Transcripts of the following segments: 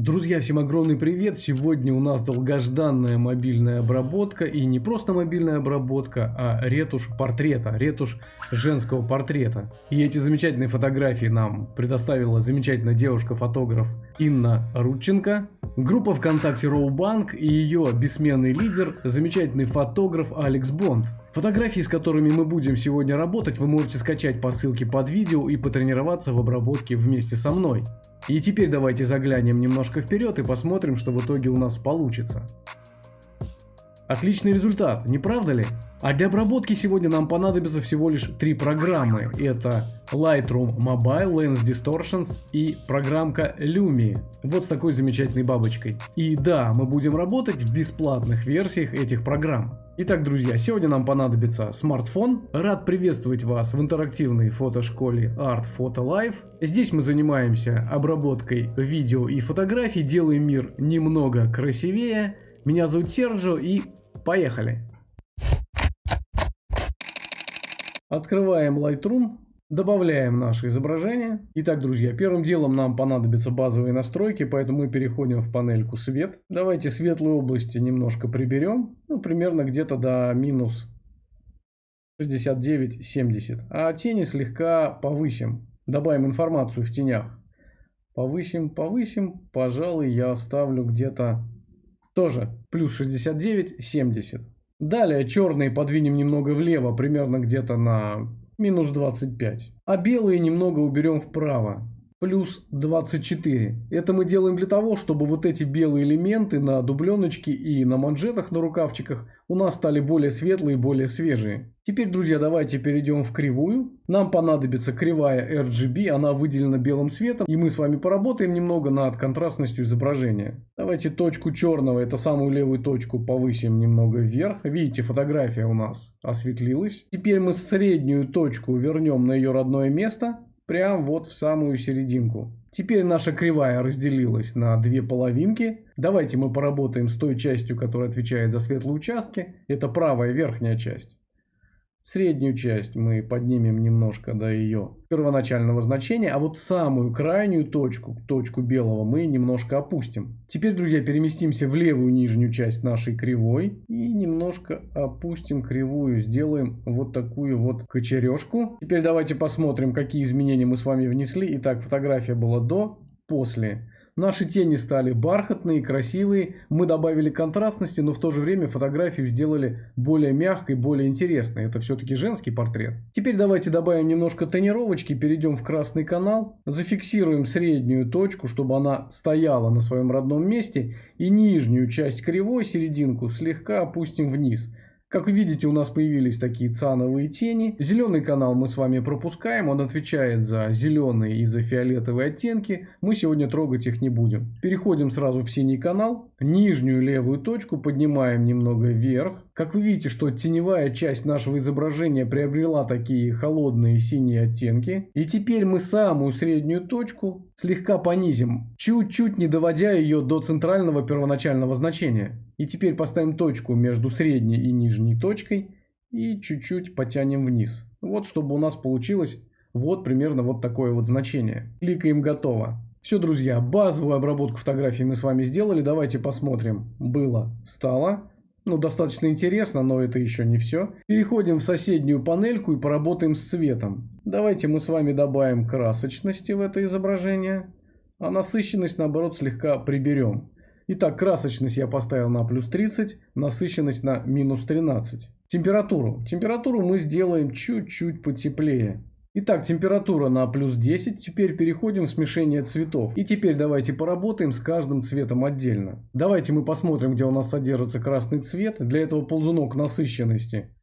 Друзья, всем огромный привет! Сегодня у нас долгожданная мобильная обработка и не просто мобильная обработка, а ретушь портрета, ретушь женского портрета. И эти замечательные фотографии нам предоставила замечательная девушка-фотограф Инна Рудченко, группа ВКонтакте Роубанк и ее бессменный лидер, замечательный фотограф Алекс Бонд. Фотографии, с которыми мы будем сегодня работать, вы можете скачать по ссылке под видео и потренироваться в обработке вместе со мной. И теперь давайте заглянем немножко вперед и посмотрим, что в итоге у нас получится. Отличный результат, не правда ли? А для обработки сегодня нам понадобится всего лишь три программы. Это Lightroom Mobile, Lens Distortions и программка Lumi. Вот с такой замечательной бабочкой. И да, мы будем работать в бесплатных версиях этих программ. Итак, друзья, сегодня нам понадобится смартфон. Рад приветствовать вас в интерактивной фотошколе Art Photo Life. Здесь мы занимаемся обработкой видео и фотографий, делаем мир немного красивее. Меня зовут Серджо и поехали! Открываем Lightroom. Добавляем наше изображение. Итак, друзья, первым делом нам понадобятся базовые настройки, поэтому мы переходим в панельку свет. Давайте светлые области немножко приберем, ну, примерно где-то до минус 69-70. А тени слегка повысим, добавим информацию в тенях. Повысим, повысим, пожалуй, я оставлю где-то тоже плюс 69-70. Далее черные подвинем немного влево, примерно где-то на минус 25. А белые немного уберем вправо, плюс 24. Это мы делаем для того, чтобы вот эти белые элементы на дубленочке и на манжетах на рукавчиках у нас стали более светлые, более свежие. Теперь, друзья, давайте перейдем в кривую. Нам понадобится кривая RGB, она выделена белым цветом, и мы с вами поработаем немного над контрастностью изображения. Давайте точку черного, это самую левую точку, повысим немного вверх. Видите, фотография у нас осветлилась. Теперь мы среднюю точку вернем на ее родное место прям вот в самую серединку. Теперь наша кривая разделилась на две половинки. Давайте мы поработаем с той частью, которая отвечает за светлые участки. Это правая верхняя часть. Среднюю часть мы поднимем немножко до ее первоначального значения, а вот самую крайнюю точку, точку белого, мы немножко опустим. Теперь, друзья, переместимся в левую нижнюю часть нашей кривой и немножко опустим кривую, сделаем вот такую вот кочережку. Теперь давайте посмотрим, какие изменения мы с вами внесли. Итак, фотография была до, после. Наши тени стали бархатные, красивые. Мы добавили контрастности, но в то же время фотографию сделали более мягкой, более интересной. Это все-таки женский портрет. Теперь давайте добавим немножко тонировочки, перейдем в красный канал. Зафиксируем среднюю точку, чтобы она стояла на своем родном месте. И нижнюю часть кривой, серединку, слегка опустим вниз. Как вы видите, у нас появились такие цановые тени. Зеленый канал мы с вами пропускаем, он отвечает за зеленые и за фиолетовые оттенки. Мы сегодня трогать их не будем. Переходим сразу в синий канал. Нижнюю левую точку поднимаем немного вверх. Как вы видите, что теневая часть нашего изображения приобрела такие холодные синие оттенки. И теперь мы самую среднюю точку слегка понизим, чуть-чуть не доводя ее до центрального первоначального значения. И теперь поставим точку между средней и нижней точкой и чуть-чуть потянем вниз. Вот, чтобы у нас получилось вот примерно вот такое вот значение. Кликаем «Готово». Все, друзья, базовую обработку фотографий мы с вами сделали. Давайте посмотрим. Было, стало. Ну, достаточно интересно, но это еще не все. Переходим в соседнюю панельку и поработаем с цветом. Давайте мы с вами добавим красочности в это изображение, а насыщенность, наоборот, слегка приберем. Итак, красочность я поставил на плюс 30, насыщенность на минус 13. Температуру. Температуру мы сделаем чуть-чуть потеплее. Итак, температура на плюс 10. Теперь переходим в смешение цветов. И теперь давайте поработаем с каждым цветом отдельно. Давайте мы посмотрим, где у нас содержится красный цвет. Для этого ползунок насыщенности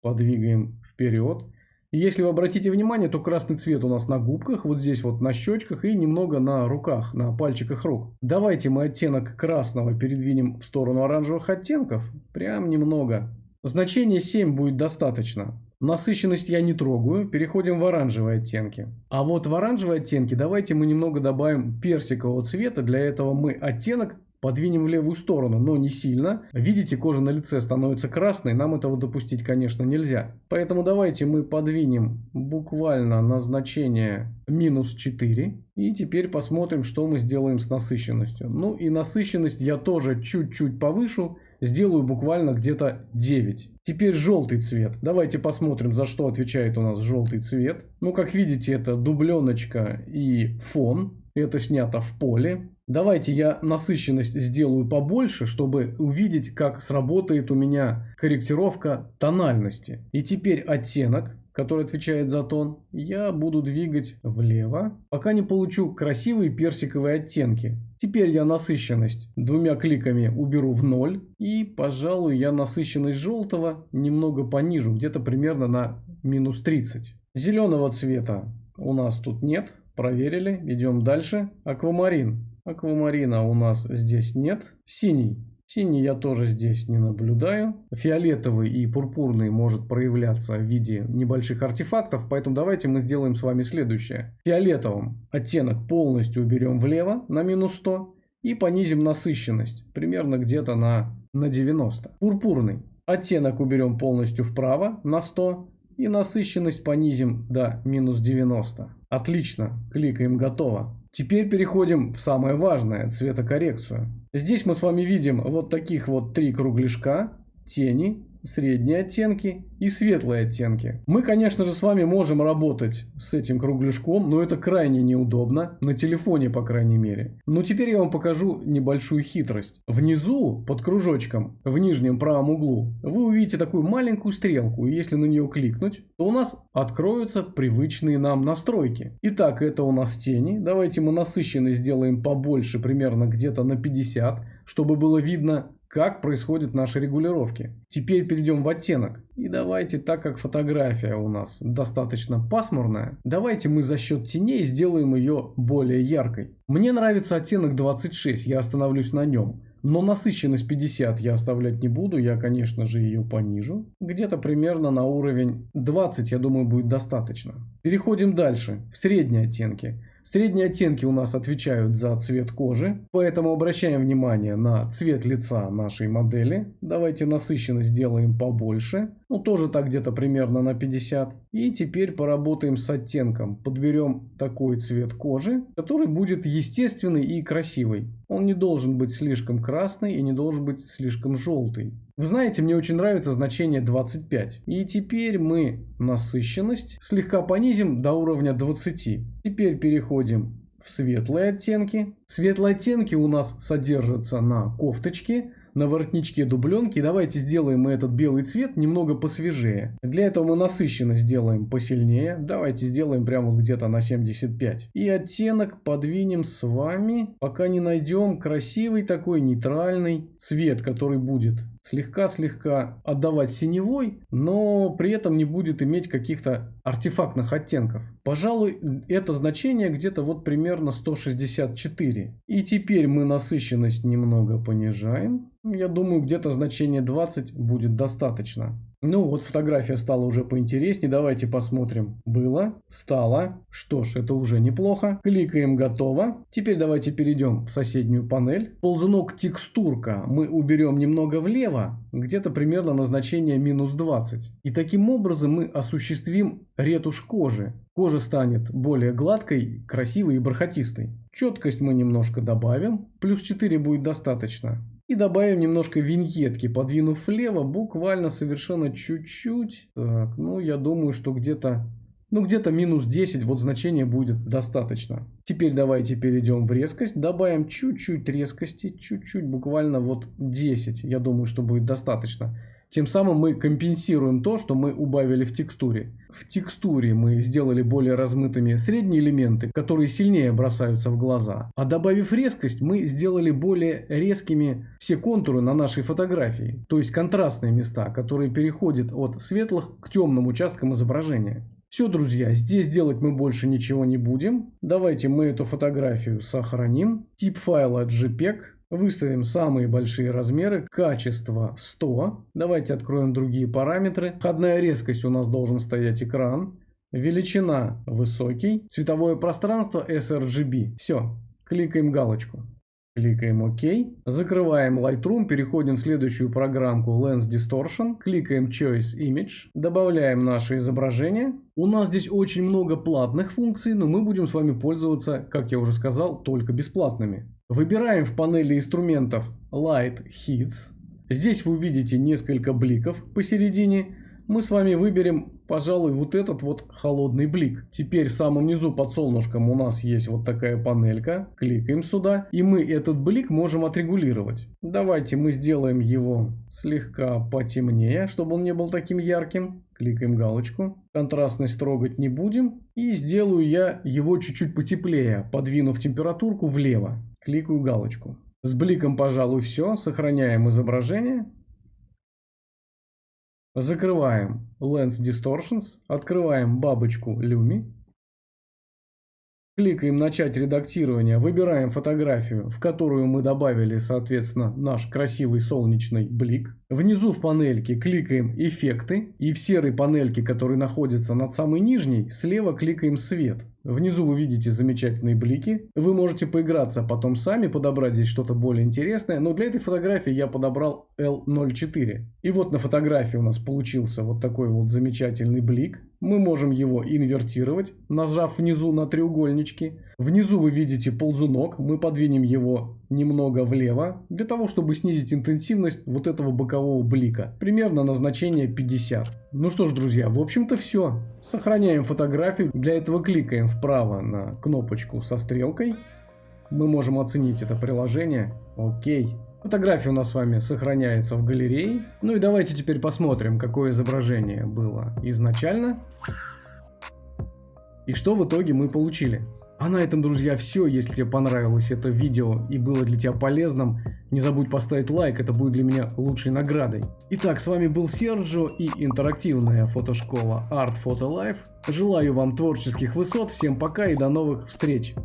подвигаем вперед. Если вы обратите внимание, то красный цвет у нас на губках, вот здесь вот на щечках и немного на руках, на пальчиках рук. Давайте мы оттенок красного передвинем в сторону оранжевых оттенков. Прям немного. Значение 7 будет достаточно. Насыщенность я не трогаю, переходим в оранжевые оттенки. А вот в оранжевые оттенки давайте мы немного добавим персикового цвета. Для этого мы оттенок подвинем в левую сторону, но не сильно. Видите, кожа на лице становится красной, нам этого допустить, конечно, нельзя. Поэтому давайте мы подвинем буквально на значение минус 4. И теперь посмотрим, что мы сделаем с насыщенностью. Ну и насыщенность я тоже чуть-чуть повышу сделаю буквально где-то 9. Теперь желтый цвет. Давайте посмотрим, за что отвечает у нас желтый цвет. Ну, как видите, это дубленочка и фон. Это снято в поле. Давайте я насыщенность сделаю побольше, чтобы увидеть, как сработает у меня корректировка тональности. И теперь оттенок который отвечает за тон, я буду двигать влево, пока не получу красивые персиковые оттенки. Теперь я насыщенность двумя кликами уберу в ноль. И, пожалуй, я насыщенность желтого немного понижу, где-то примерно на минус 30. Зеленого цвета у нас тут нет. Проверили. Идем дальше. Аквамарин. Аквамарина у нас здесь нет. Синий. Синий я тоже здесь не наблюдаю. Фиолетовый и пурпурный может проявляться в виде небольших артефактов, поэтому давайте мы сделаем с вами следующее. Фиолетовым оттенок полностью уберем влево на минус 100 и понизим насыщенность примерно где-то на, на 90. Пурпурный оттенок уберем полностью вправо на 100 и насыщенность понизим до минус 90. Отлично, кликаем готово. Теперь переходим в самое важное, цветокоррекцию. Здесь мы с вами видим вот таких вот три кругляшка, тени, средние оттенки и светлые оттенки. Мы, конечно же, с вами можем работать с этим кругляшком, но это крайне неудобно, на телефоне, по крайней мере. Но теперь я вам покажу небольшую хитрость. Внизу, под кружочком, в нижнем правом углу, вы увидите такую маленькую стрелку, и если на нее кликнуть, то у нас откроются привычные нам настройки. Итак, это у нас тени. Давайте мы насыщенность сделаем побольше, примерно где-то на 50, чтобы было видно как происходят наши регулировки. Теперь перейдем в оттенок. И давайте, так как фотография у нас достаточно пасмурная, давайте мы за счет теней сделаем ее более яркой. Мне нравится оттенок 26, я остановлюсь на нем. Но насыщенность 50 я оставлять не буду, я, конечно же, ее понижу. Где-то примерно на уровень 20, я думаю, будет достаточно. Переходим дальше, в средние оттенки. Средние оттенки у нас отвечают за цвет кожи, поэтому обращаем внимание на цвет лица нашей модели. Давайте насыщенность сделаем побольше, ну тоже так где-то примерно на 50. И теперь поработаем с оттенком, подберем такой цвет кожи, который будет естественный и красивый. Он не должен быть слишком красный и не должен быть слишком желтый. Вы знаете, мне очень нравится значение 25. И теперь мы насыщенность слегка понизим до уровня 20. Теперь переходим в светлые оттенки. Светлые оттенки у нас содержатся на кофточке на воротничке дубленки. Давайте сделаем мы этот белый цвет немного посвежее. Для этого мы насыщенность сделаем посильнее. Давайте сделаем прямо где-то на 75. И оттенок подвинем с вами, пока не найдем красивый такой нейтральный цвет, который будет слегка-слегка отдавать синевой, но при этом не будет иметь каких-то артефактных оттенков. Пожалуй, это значение где-то вот примерно 164. И теперь мы насыщенность немного понижаем. Я думаю, где-то значение 20 будет достаточно. Ну вот фотография стала уже поинтереснее. Давайте посмотрим. Было, стало. Что ж, это уже неплохо. Кликаем готово. Теперь давайте перейдем в соседнюю панель. Ползунок текстурка мы уберем немного влево. Где-то примерно на значение минус 20. И таким образом мы осуществим ретушь кожи. Кожа станет более гладкой, красивой и бархатистой. Четкость мы немножко добавим. Плюс 4 будет достаточно. И добавим немножко виньетки, подвинув влево, буквально совершенно чуть-чуть. Так, ну я думаю, что где-то ну где-то минус 10, вот значение будет достаточно. Теперь давайте перейдем в резкость, добавим чуть-чуть резкости, чуть-чуть, буквально вот 10, я думаю, что будет достаточно. Тем самым мы компенсируем то, что мы убавили в текстуре. В текстуре мы сделали более размытыми средние элементы, которые сильнее бросаются в глаза. А добавив резкость, мы сделали более резкими все контуры на нашей фотографии. То есть контрастные места, которые переходят от светлых к темным участкам изображения. Все, друзья, здесь делать мы больше ничего не будем. Давайте мы эту фотографию сохраним. Тип файла JPEG. Выставим самые большие размеры, качество 100. Давайте откроем другие параметры. Входная резкость у нас должен стоять экран. Величина высокий. Цветовое пространство sRGB. Все, кликаем галочку. Кликаем ОК. Закрываем Lightroom, переходим в следующую программку Lens Distortion. Кликаем Choice Image. Добавляем наше изображение. У нас здесь очень много платных функций, но мы будем с вами пользоваться, как я уже сказал, только бесплатными. Выбираем в панели инструментов Light Hits. Здесь вы увидите несколько бликов посередине мы с вами выберем, пожалуй, вот этот вот холодный блик. Теперь в самом низу под солнышком у нас есть вот такая панелька. Кликаем сюда, и мы этот блик можем отрегулировать. Давайте мы сделаем его слегка потемнее, чтобы он не был таким ярким. Кликаем галочку. Контрастность трогать не будем. И сделаю я его чуть-чуть потеплее, подвинув температурку влево. Кликаю галочку. С бликом, пожалуй, все. Сохраняем изображение. Закрываем Lens Distortions, открываем бабочку Lumi. Кликаем «Начать редактирование», выбираем фотографию, в которую мы добавили, соответственно, наш красивый солнечный блик. Внизу в панельке кликаем «Эффекты» и в серой панельке, которая находится над самой нижней, слева кликаем «Свет». Внизу вы видите замечательные блики. Вы можете поиграться потом сами, подобрать здесь что-то более интересное. Но для этой фотографии я подобрал L04. И вот на фотографии у нас получился вот такой вот замечательный блик. Мы можем его инвертировать, нажав внизу на треугольнички. Внизу вы видите ползунок. Мы подвинем его немного влево, для того, чтобы снизить интенсивность вот этого бокового блика. Примерно на значение 50. Ну что ж, друзья, в общем-то все. Сохраняем фотографию. Для этого кликаем вправо на кнопочку со стрелкой. Мы можем оценить это приложение. Окей. Фотография у нас с вами сохраняется в галерее. Ну и давайте теперь посмотрим, какое изображение было изначально. И что в итоге мы получили. А на этом, друзья, все. Если тебе понравилось это видео и было для тебя полезным, не забудь поставить лайк, это будет для меня лучшей наградой. Итак, с вами был Серджо и интерактивная фотошкола Art Photo Life. Желаю вам творческих высот, всем пока и до новых встреч!